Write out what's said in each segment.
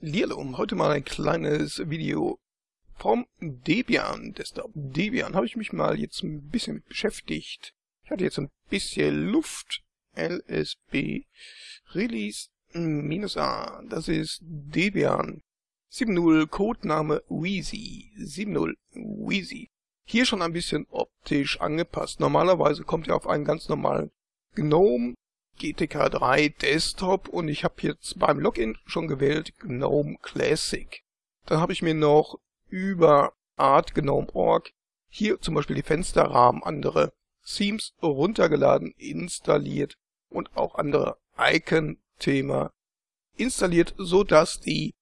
Lierlum, heute mal ein kleines Video vom Debian Desktop. Debian habe ich mich mal jetzt ein bisschen mit beschäftigt. Ich hatte jetzt ein bisschen Luft. LSB Release A. Das ist Debian 7.0 Codename Wheezy. 7.0 Wheezy. Hier schon ein bisschen optisch angepasst. Normalerweise kommt er auf einen ganz normalen GNOME GTK 3 Desktop und ich habe jetzt beim Login schon gewählt GNOME Classic. Dann habe ich mir noch über Art GNOME.org hier zum Beispiel die Fensterrahmen, andere Themes runtergeladen, installiert und auch andere Icon-Thema installiert, so dass die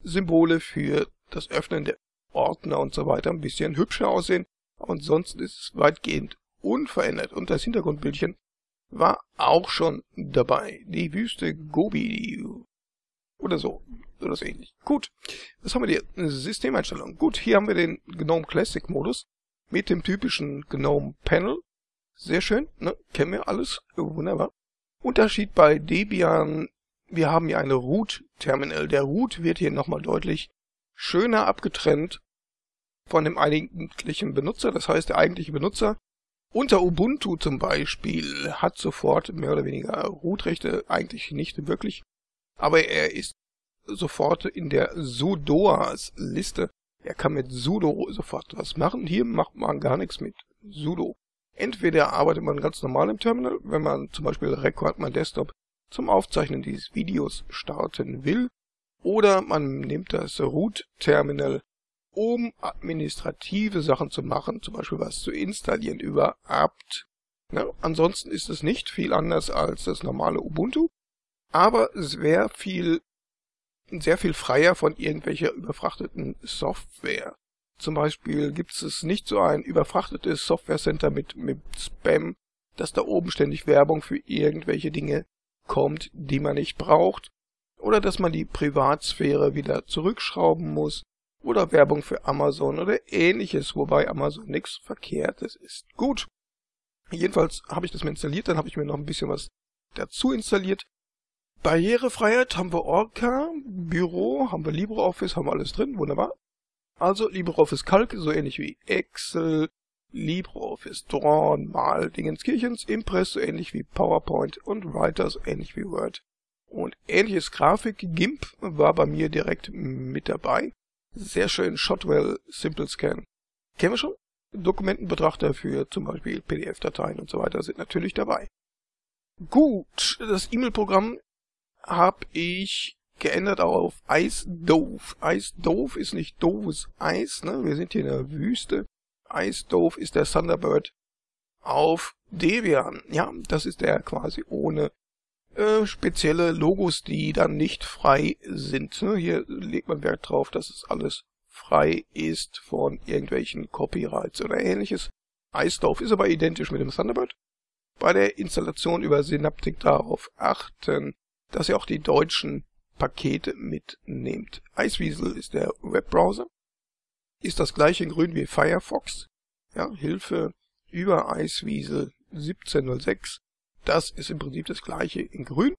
Symbole für das Öffnen der Ordner und so weiter ein bisschen hübscher aussehen. Ansonsten ist es weitgehend unverändert und das Hintergrundbildchen war auch schon dabei. Die Wüste Gobi. Oder so. Oder so ähnlich. Gut. Was haben wir hier? Systemeinstellung. Gut, hier haben wir den GNOME Classic Modus mit dem typischen GNOME Panel. Sehr schön, ne? Kennen wir alles. Wunderbar. Unterschied bei Debian, wir haben hier eine Root-Terminal. Der Root wird hier nochmal deutlich schöner abgetrennt von dem eigentlichen Benutzer. Das heißt, der eigentliche Benutzer unter Ubuntu zum Beispiel hat sofort mehr oder weniger Root-Rechte, eigentlich nicht wirklich, aber er ist sofort in der sudoas-Liste. Er kann mit sudo sofort was machen. Hier macht man gar nichts mit sudo. Entweder arbeitet man ganz normal im Terminal, wenn man zum Beispiel Record My Desktop zum Aufzeichnen dieses Videos starten will, oder man nimmt das Root-Terminal um administrative Sachen zu machen, zum Beispiel was zu installieren über apt. Ja, ansonsten ist es nicht viel anders als das normale Ubuntu, aber es wäre viel, sehr viel freier von irgendwelcher überfrachteten Software. Zum Beispiel gibt es nicht so ein überfrachtetes Software Center mit, mit Spam, dass da oben ständig Werbung für irgendwelche Dinge kommt, die man nicht braucht, oder dass man die Privatsphäre wieder zurückschrauben muss, oder Werbung für Amazon oder ähnliches, wobei Amazon nichts Verkehrtes ist. Gut. Jedenfalls habe ich das mir installiert, dann habe ich mir noch ein bisschen was dazu installiert. Barrierefreiheit haben wir Orca, Büro, haben wir LibreOffice, haben wir alles drin, wunderbar. Also LibreOffice Calc, so ähnlich wie Excel, LibreOffice Drawn, Mal, Dingenskirchens, Impress, so ähnlich wie PowerPoint und Writer, so ähnlich wie Word. Und ähnliches Grafik, GIMP war bei mir direkt mit dabei. Sehr schön, Shotwell Simple Scan. Kennen wir schon? Dokumentenbetrachter für zum Beispiel PDF-Dateien und so weiter sind natürlich dabei. Gut, das E-Mail-Programm habe ich geändert auf. Ice Dove ist nicht doofes Eis, ne? Wir sind hier in der Wüste. Dove ist der Thunderbird auf Debian. Ja, das ist der quasi ohne äh, spezielle Logos, die dann nicht frei sind. Ne? Hier legt man Wert drauf, dass es alles frei ist von irgendwelchen Copyrights oder ähnliches. iStove ist aber identisch mit dem Thunderbird. Bei der Installation über Synaptic darauf achten, dass ihr auch die deutschen Pakete mitnehmt. Iceweasel ist der Webbrowser. Ist das gleiche in grün wie Firefox. Ja, Hilfe über Iceweasel 1706 das ist im Prinzip das gleiche in grün.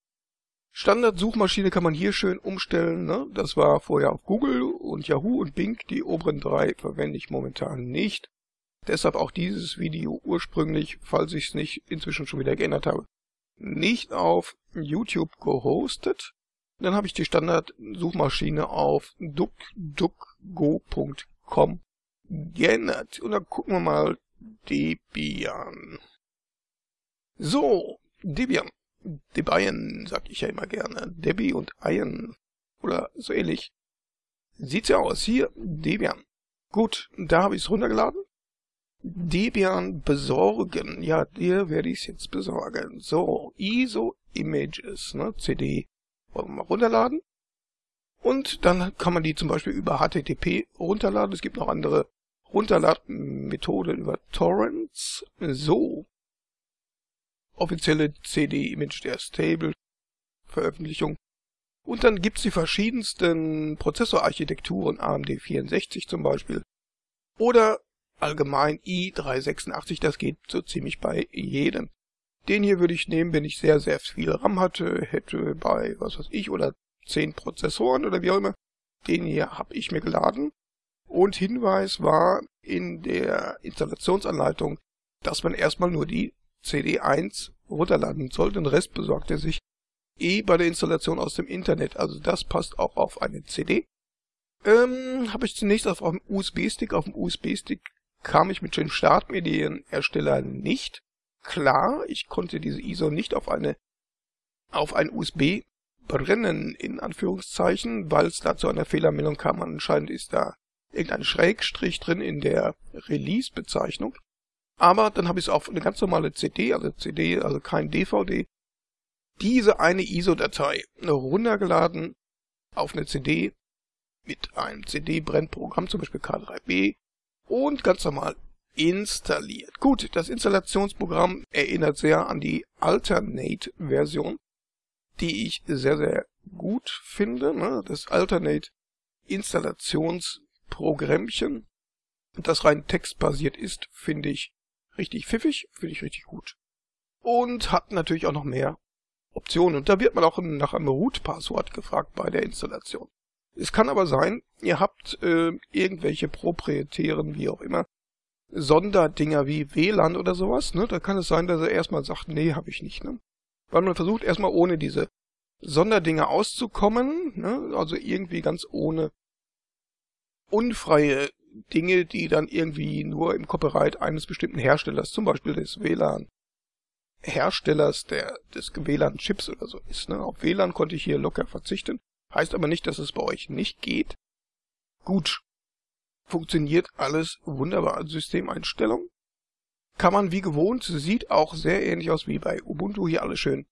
Standard-Suchmaschine kann man hier schön umstellen. Ne? Das war vorher auf Google und Yahoo und Bing. Die oberen drei verwende ich momentan nicht. Deshalb auch dieses Video ursprünglich, falls ich es nicht inzwischen schon wieder geändert habe, nicht auf YouTube gehostet. Dann habe ich die Standard-Suchmaschine auf duckduckgo.com geändert. Und dann gucken wir mal Debian. So, Debian. Debian, sag ich ja immer gerne. Debbie und Ian. Oder so ähnlich. Sieht's ja aus. Hier, Debian. Gut, da habe ich es runtergeladen. Debian besorgen. Ja, dir werde ich es jetzt besorgen. So, ISO Images, ne, CD. Wollen wir mal runterladen. Und dann kann man die zum Beispiel über HTTP runterladen. Es gibt noch andere Runterladmethoden über Torrents. So, offizielle CD-Image der Stable-Veröffentlichung. Und dann gibt's die verschiedensten Prozessorarchitekturen, AMD 64 zum Beispiel. Oder allgemein i386, das geht so ziemlich bei jedem. Den hier würde ich nehmen, wenn ich sehr, sehr viel RAM hatte, hätte bei, was weiß ich, oder 10 Prozessoren oder wie auch immer. Den hier habe ich mir geladen. Und Hinweis war in der Installationsanleitung, dass man erstmal nur die CD1 runterladen soll. Den Rest besorgt er sich eh bei der Installation aus dem Internet. Also das passt auch auf eine CD. Ähm, habe ich zunächst auf einem USB-Stick. Auf dem USB-Stick kam ich mit den Startmedienersteller nicht. Klar, ich konnte diese ISO nicht auf eine auf ein USB brennen, in Anführungszeichen, weil es da zu einer Fehlermeldung kam. Anscheinend ist da irgendein Schrägstrich drin in der Release-Bezeichnung. Aber dann habe ich es auf eine ganz normale CD, also CD, also kein DVD, diese eine ISO-Datei runtergeladen auf eine CD mit einem CD-Brennprogramm, zum Beispiel K3B, und ganz normal installiert. Gut, das Installationsprogramm erinnert sehr an die Alternate-Version, die ich sehr, sehr gut finde. Ne? Das Alternate-Installationsprogrammchen, das rein textbasiert ist, finde ich richtig pfiffig, finde ich richtig gut. Und hat natürlich auch noch mehr Optionen. Und da wird man auch nach einem Root-Passwort gefragt bei der Installation. Es kann aber sein, ihr habt äh, irgendwelche proprietären, wie auch immer, Sonderdinger wie WLAN oder sowas, ne? Da kann es sein, dass er erstmal sagt, nee, habe ich nicht, ne? Weil man versucht erstmal ohne diese Sonderdinger auszukommen, ne? Also irgendwie ganz ohne unfreie Dinge, die dann irgendwie nur im Copyright eines bestimmten Herstellers, zum Beispiel des WLAN, Herstellers der, des WLAN-Chips oder so ist. Ne? Auf WLAN konnte ich hier locker verzichten. Heißt aber nicht, dass es bei euch nicht geht. Gut. Funktioniert alles wunderbar. Systemeinstellung. Kann man wie gewohnt, sieht auch sehr ähnlich aus wie bei Ubuntu. Hier alles schön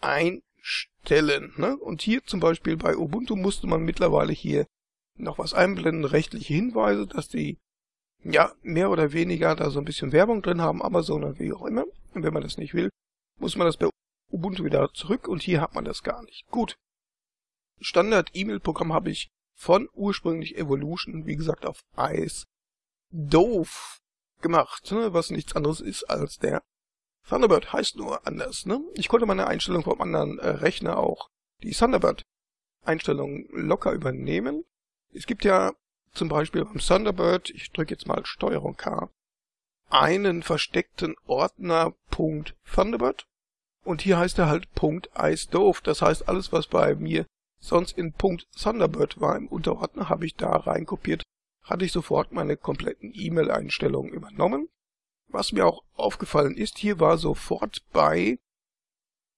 einstellen. Ne? Und hier zum Beispiel bei Ubuntu musste man mittlerweile hier noch was einblenden, rechtliche Hinweise, dass die ja mehr oder weniger da so ein bisschen Werbung drin haben, Amazon oder wie auch immer. Und wenn man das nicht will, muss man das bei Ubuntu wieder zurück und hier hat man das gar nicht. Gut. Standard-E-Mail-Programm habe ich von ursprünglich Evolution, wie gesagt, auf Ice doof gemacht, ne? was nichts anderes ist als der Thunderbird heißt nur anders. Ne? Ich konnte meine Einstellung vom anderen äh, Rechner auch die Thunderbird-Einstellung locker übernehmen. Es gibt ja zum Beispiel beim Thunderbird, ich drücke jetzt mal Steuerung K, einen versteckten Ordner Thunderbird und hier heißt er halt iStove. Das heißt, alles was bei mir sonst in Thunderbird war im Unterordner, habe ich da reinkopiert, hatte ich sofort meine kompletten E-Mail-Einstellungen übernommen. Was mir auch aufgefallen ist, hier war sofort bei,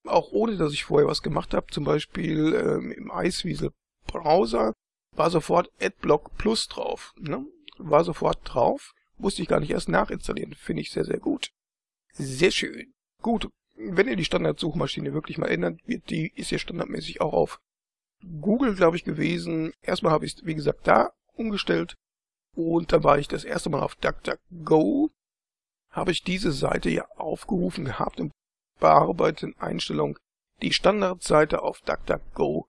auch ohne dass ich vorher was gemacht habe, zum Beispiel ähm, im Iceweasel Browser, war sofort AdBlock Plus drauf. Ne? War sofort drauf, musste ich gar nicht erst nachinstallieren. Finde ich sehr, sehr gut. Sehr schön. Gut, wenn ihr die Standardsuchmaschine wirklich mal ändert, wird die ist ja standardmäßig auch auf Google, glaube ich, gewesen. Erstmal habe ich es, wie gesagt, da umgestellt. Und dann war ich das erste Mal auf DuckDuckGo. Habe ich diese Seite ja aufgerufen gehabt und bearbeiteten Einstellung die Standardseite auf DuckDuckGo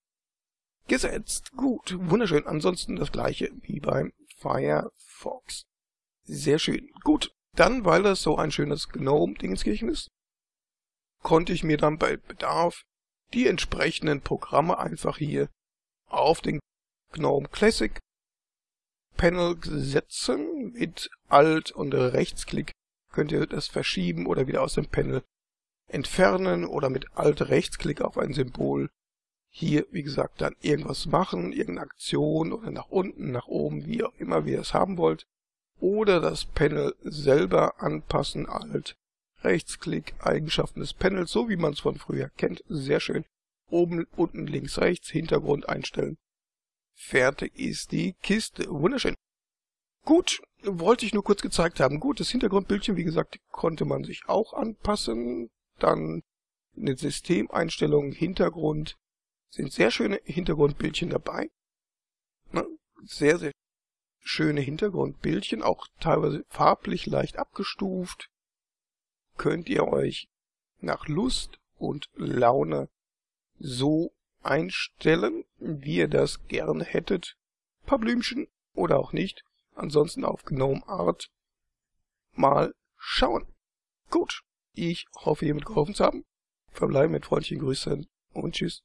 gesetzt. Gut, wunderschön. Ansonsten das gleiche wie beim Firefox. Sehr schön. Gut, dann, weil das so ein schönes GNOME-Dingenskirchen ist, konnte ich mir dann bei Bedarf die entsprechenden Programme einfach hier auf den GNOME Classic Panel setzen. Mit Alt und Rechtsklick könnt ihr das verschieben oder wieder aus dem Panel entfernen oder mit Alt Rechtsklick auf ein Symbol hier, wie gesagt, dann irgendwas machen, irgendeine Aktion oder nach unten, nach oben, wie auch immer ihr es haben wollt. Oder das Panel selber anpassen, Alt Rechtsklick, Eigenschaften des Panels, so wie man es von früher kennt. Sehr schön. Oben, unten, links, rechts, Hintergrund einstellen. Fertig ist die Kiste. Wunderschön. Gut, wollte ich nur kurz gezeigt haben. Gut, das Hintergrundbildchen, wie gesagt, konnte man sich auch anpassen. Dann eine Systemeinstellung, Hintergrund. Sind sehr schöne Hintergrundbildchen dabei. Sehr, sehr schöne Hintergrundbildchen, auch teilweise farblich leicht abgestuft könnt ihr euch nach Lust und Laune so einstellen, wie ihr das gerne hättet. Ein paar Blümchen oder auch nicht. Ansonsten auf Gnome Art mal schauen. Gut, ich hoffe, hiermit geholfen zu haben. Verbleiben mit freundlichen Grüßen und tschüss.